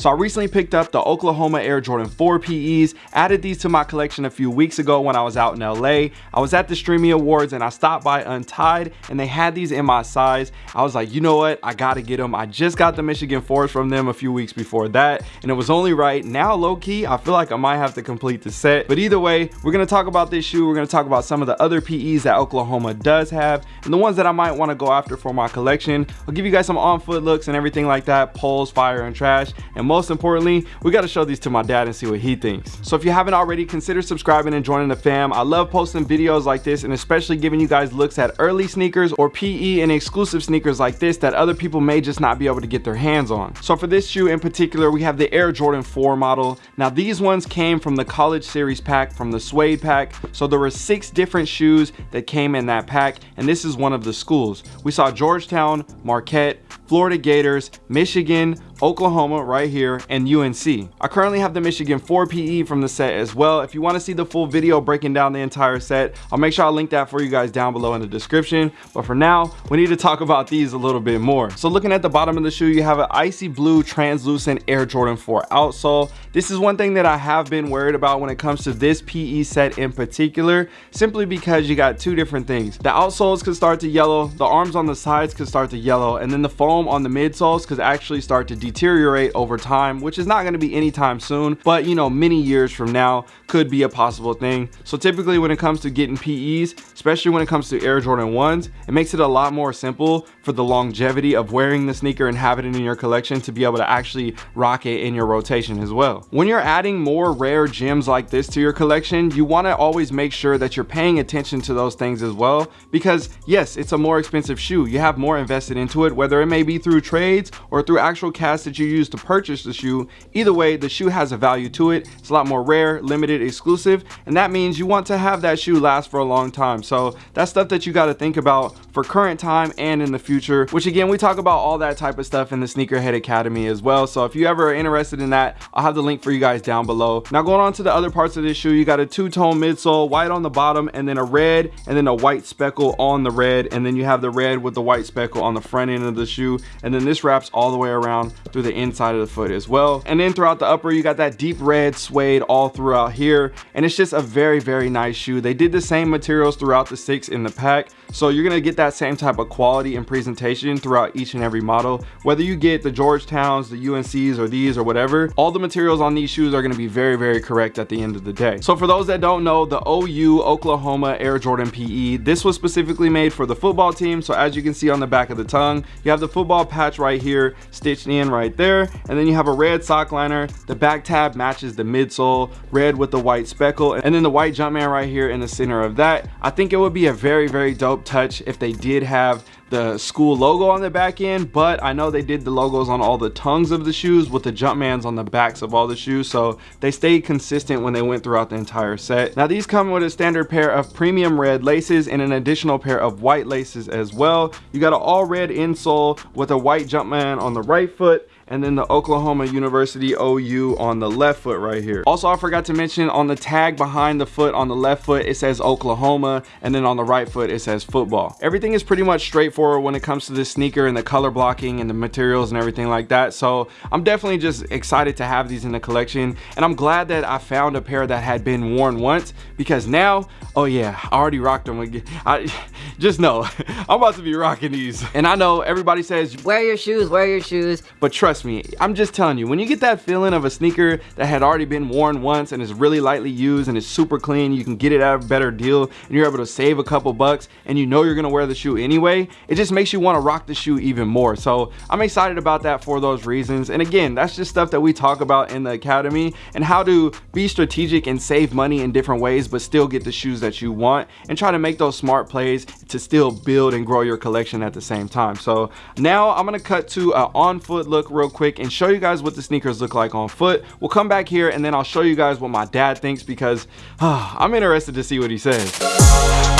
So I recently picked up the Oklahoma Air Jordan 4 PEs, added these to my collection a few weeks ago when I was out in LA. I was at the Streamy Awards and I stopped by Untied and they had these in my size. I was like, you know what? I gotta get them. I just got the Michigan 4s from them a few weeks before that and it was only right. Now low key, I feel like I might have to complete the set. But either way, we're gonna talk about this shoe. We're gonna talk about some of the other PEs that Oklahoma does have and the ones that I might wanna go after for my collection. I'll give you guys some on foot looks and everything like that, poles, fire, and trash. And most importantly, we got to show these to my dad and see what he thinks. So if you haven't already, consider subscribing and joining the fam. I love posting videos like this and especially giving you guys looks at early sneakers or PE and exclusive sneakers like this that other people may just not be able to get their hands on. So for this shoe in particular, we have the Air Jordan 4 model. Now these ones came from the College Series pack, from the Suede pack. So there were six different shoes that came in that pack and this is one of the schools. We saw Georgetown, Marquette, Florida Gators, Michigan, Oklahoma right here, and UNC. I currently have the Michigan 4 PE from the set as well. If you want to see the full video breaking down the entire set, I'll make sure I link that for you guys down below in the description. But for now, we need to talk about these a little bit more. So looking at the bottom of the shoe, you have an icy blue translucent Air Jordan 4 outsole. This is one thing that I have been worried about when it comes to this PE set in particular, simply because you got two different things. The outsoles could start to yellow, the arms on the sides could start to yellow, and then the foam on the midsoles could actually start to deteriorate over time, which is not going to be anytime soon, but you know, many years from now could be a possible thing. So typically when it comes to getting PEs, especially when it comes to Air Jordan 1s, it makes it a lot more simple for the longevity of wearing the sneaker and having it in your collection to be able to actually rock it in your rotation as well. When you're adding more rare gems like this to your collection, you want to always make sure that you're paying attention to those things as well, because yes, it's a more expensive shoe. You have more invested into it, whether it may be through trades or through actual cash that you use to purchase the shoe. Either way, the shoe has a value to it. It's a lot more rare, limited, exclusive, and that means you want to have that shoe last for a long time. So that's stuff that you got to think about for current time and in the future, which again, we talk about all that type of stuff in the Sneakerhead Academy as well. So if you ever are interested in that, I'll have the link for you guys down below. Now going on to the other parts of this shoe, you got a two-tone midsole, white on the bottom, and then a red, and then a white speckle on the red, and then you have the red with the white speckle on the front end of the shoe, and then this wraps all the way around through the inside of the foot as well. And then throughout the upper, you got that deep red suede all throughout here, and it's just a very, very nice shoe. They did the same materials throughout the six in the pack, so you're gonna get that same type of quality and presentation throughout each and every model. Whether you get the Georgetowns, the UNCs, or these or whatever, all the materials on these shoes are gonna be very, very correct at the end of the day. So for those that don't know, the OU Oklahoma Air Jordan PE, this was specifically made for the football team. So as you can see on the back of the tongue, you have the football patch right here, stitched in right there. And then you have a red sock liner. The back tab matches the midsole, red with the white speckle. And then the white Jumpman right here in the center of that. I think it would be a very, very dope touch if they did have the school logo on the back end but i know they did the logos on all the tongues of the shoes with the jumpmans on the backs of all the shoes so they stayed consistent when they went throughout the entire set. Now these come with a standard pair of premium red laces and an additional pair of white laces as well. You got an all red insole with a white jumpman on the right foot and then the Oklahoma University OU on the left foot right here. Also, I forgot to mention on the tag behind the foot on the left foot, it says Oklahoma, and then on the right foot, it says football. Everything is pretty much straightforward when it comes to this sneaker and the color blocking and the materials and everything like that. So I'm definitely just excited to have these in the collection. And I'm glad that I found a pair that had been worn once because now, oh yeah, I already rocked them again. I just know I'm about to be rocking these. And I know everybody says, wear your shoes, wear your shoes. But trust trust me, I'm just telling you, when you get that feeling of a sneaker that had already been worn once and is really lightly used and is super clean, you can get it at a better deal and you're able to save a couple bucks and you know you're gonna wear the shoe anyway, it just makes you wanna rock the shoe even more. So I'm excited about that for those reasons. And again, that's just stuff that we talk about in the academy and how to be strategic and save money in different ways, but still get the shoes that you want and try to make those smart plays to still build and grow your collection at the same time. So now I'm gonna cut to an on foot look real quick and show you guys what the sneakers look like on foot. We'll come back here and then I'll show you guys what my dad thinks because uh, I'm interested to see what he says.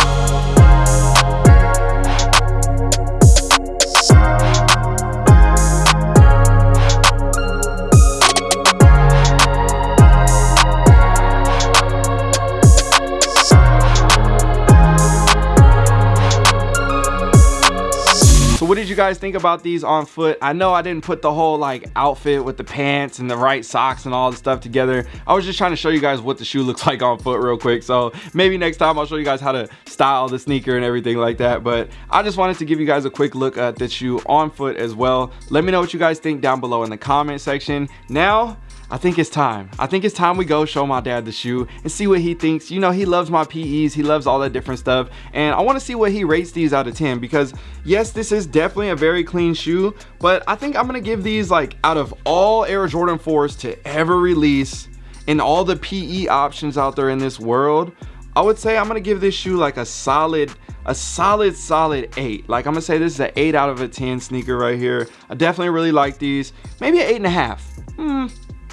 Guys think about these on foot. I know I didn't put the whole like outfit with the pants and the right socks and all the stuff together. I was just trying to show you guys what the shoe looks like on foot real quick. So maybe next time I'll show you guys how to style the sneaker and everything like that. But I just wanted to give you guys a quick look at the shoe on foot as well. Let me know what you guys think down below in the comment section. Now, I think it's time. I think it's time we go show my dad the shoe and see what he thinks. You know, he loves my PEs. He loves all that different stuff. And I want to see what he rates these out of 10 because yes, this is definitely a very clean shoe, but I think I'm to give these like out of all Air Jordan 4s to ever release and all the PE options out there in this world, I would say I'm to give this shoe like a solid a solid solid 8 like i'm gonna say this is an 8 out of a 10 sneaker right here i definitely really like these maybe an eight and a half hmm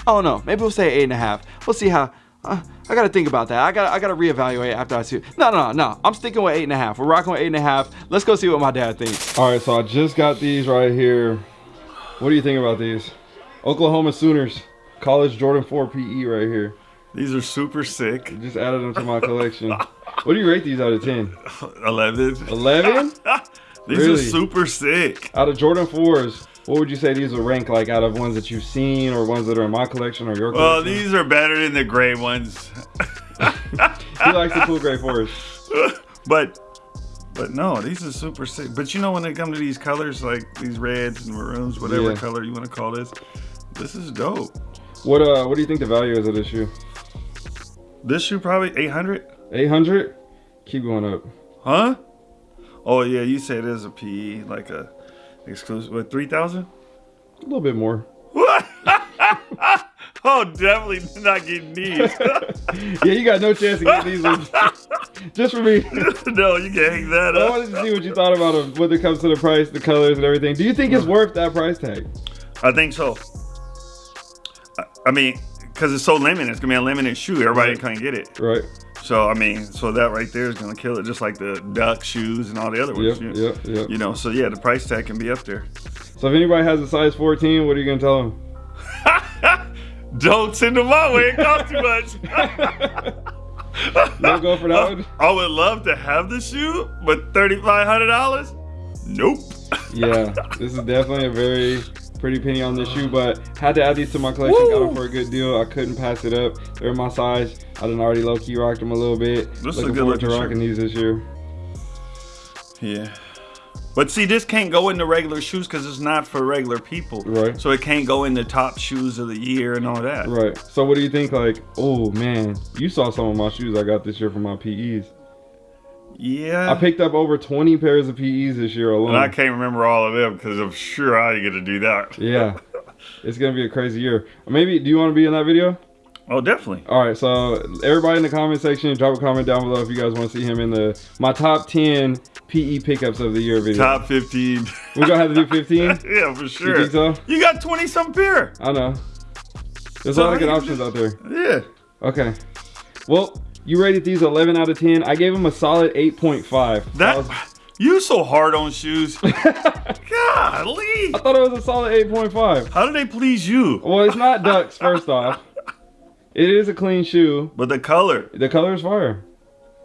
Oh no, maybe we'll say eight and a half. We'll see how. Uh, I gotta think about that. I gotta I gotta reevaluate after I see. No, no, no, no. I'm sticking with eight and a half. We're rocking with eight and a half. Let's go see what my dad thinks. All right, so I just got these right here. What do you think about these? Oklahoma Sooners, College Jordan 4 PE right here. These are super sick. Just added them to my collection. what do you rate these out of 10? 11. 11? these really? are super sick. Out of Jordan 4s, what would you say these would rank like out of ones that you've seen or ones that are in my collection or your collection? Well, these are better than the gray ones. he likes the cool gray fours. But but no, these are super sick. But you know when they come to these colors, like these reds and maroons, whatever yeah. color you want to call this, this is dope. What uh what do you think the value is of this shoe? This shoe probably 800. 800? Keep going up. Huh? Oh yeah, you say it is a PE, like a Exclusive, what, 3,000? A little bit more. Oh, definitely not getting these. yeah, you got no chance to get these ones. Just for me. no, you can't hang that up. I wanted to see what you thought about them when it comes to the price, the colors, and everything. Do you think it's worth that price tag? I think so. I mean, because it's so limited. It's going to be a limited shoe. Everybody right. can't get it. Right. So I mean, so that right there is gonna kill it, just like the duck shoes and all the other ones. Yep, yep, yep. You know, so yeah, the price tag can be up there. So if anybody has a size 14, what are you gonna tell them? Don't send them my way. It costs too much. Don't go for that I, one. I would love to have the shoe, but thirty five hundred dollars. Nope. yeah, this is definitely a very pretty penny on this shoe, but had to add these to my collection. Woo! Got them for a good deal. I couldn't pass it up. They're my size. I done already low key rocked them a little bit. This Looking forward to rocking these this year. Yeah. But see, this can't go into regular shoes because it's not for regular people. Right. So it can't go in the top shoes of the year and all that. Right. So what do you think? Like, oh man, you saw some of my shoes I got this year for my PEs. Yeah. I picked up over 20 pairs of PEs this year alone. And I can't remember all of them because I'm sure I get to do that. yeah. It's going to be a crazy year. Maybe, do you want to be in that video? Oh, definitely. All right, so everybody in the comment section, drop a comment down below if you guys want to see him in the my top 10 PE pickups of the year video. Top 15. We're going to have to do 15? yeah, for sure. You think so? You got 20 some pair. I know. There's so a lot of good options out there. Yeah. Okay. Well, you rated these 11 out of 10. I gave them a solid 8.5. That, that you so hard on shoes. Golly. I thought it was a solid 8.5. How do they please you? Well, it's not ducks, first off. It is a clean shoe. But the color. The color is fire.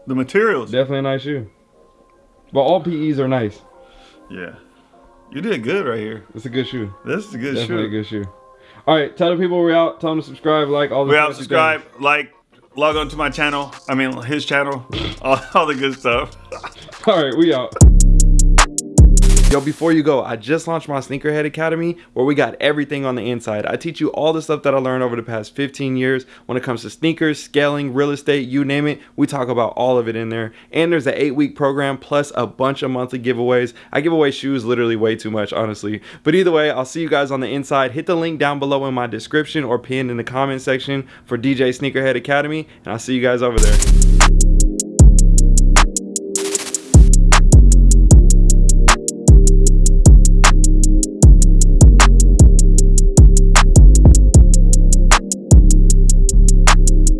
The materials. Definitely a nice shoe. But all PEs are nice. Yeah. You did good right here. It's a good shoe. This is a good Definitely shoe. a good shoe. All right, tell the people we're out. Tell them to subscribe, like all the. We out. Subscribe, like, log on to my channel. I mean, his channel. all, all the good stuff. all right, we out. Yo, before you go, I just launched my Sneakerhead Academy where we got everything on the inside. I teach you all the stuff that I learned over the past 15 years when it comes to sneakers, scaling, real estate, you name it. We talk about all of it in there. And there's an eight week program plus a bunch of monthly giveaways. I give away shoes literally way too much, honestly. But either way, I'll see you guys on the inside. Hit the link down below in my description or pinned in the comment section for DJ Sneakerhead Academy. And I'll see you guys over there.